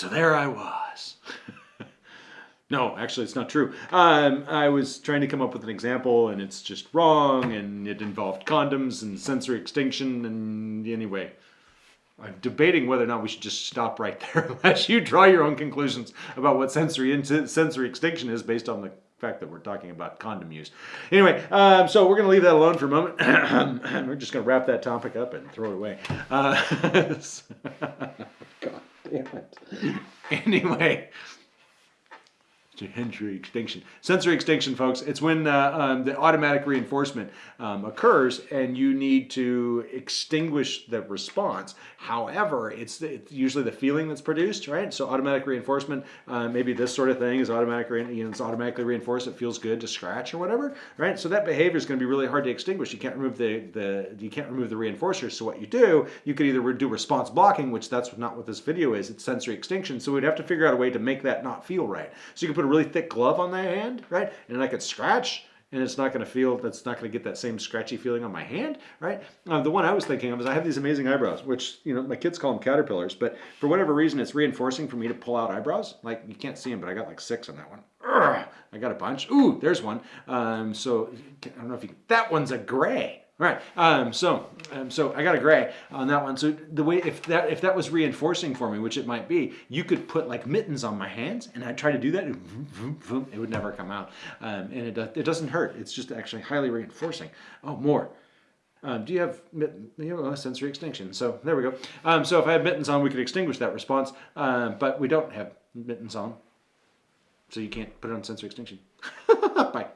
So there I was. no, actually, it's not true. Um, I was trying to come up with an example, and it's just wrong, and it involved condoms and sensory extinction, and anyway. I'm debating whether or not we should just stop right there unless you draw your own conclusions about what sensory sensory extinction is based on the fact that we're talking about condom use. Anyway, um, so we're going to leave that alone for a moment. we're just going to wrap that topic up and throw it away. Uh, damn it. Anyway, sensory extinction. Sensory extinction, folks, it's when uh, um, the automatic reinforcement um, occurs and you need to extinguish the response. However, it's, it's, usually the feeling that's produced, right? So automatic reinforcement, uh, maybe this sort of thing is automatic, you know, it's automatically reinforced. It feels good to scratch or whatever, right? So that behavior is going to be really hard to extinguish. You can't remove the, the you can't remove the reinforcer. So what you do, you could either do response blocking, which that's not what this video is. It's sensory extinction. So we'd have to figure out a way to make that not feel right. So you can put a really thick glove on that hand, right? And I could scratch and it's not going to feel, that's not going to get that same scratchy feeling on my hand, right? Uh, the one I was thinking of is I have these amazing eyebrows, which, you know, my kids call them caterpillars, but for whatever reason, it's reinforcing for me to pull out eyebrows. Like, you can't see them, but I got like six on that one. Urgh, I got a bunch. Ooh, there's one. Um, so, I don't know if you, that one's a gray. All right, um, so um, so I got a gray on that one. So the way if that if that was reinforcing for me, which it might be, you could put like mittens on my hands, and I try to do that, vroom, vroom, vroom, it would never come out, um, and it it doesn't hurt. It's just actually highly reinforcing. Oh, more. Um, do you have you know, sensory extinction? So there we go. Um, so if I had mittens on, we could extinguish that response, uh, but we don't have mittens on, so you can't put it on sensory extinction. Bye.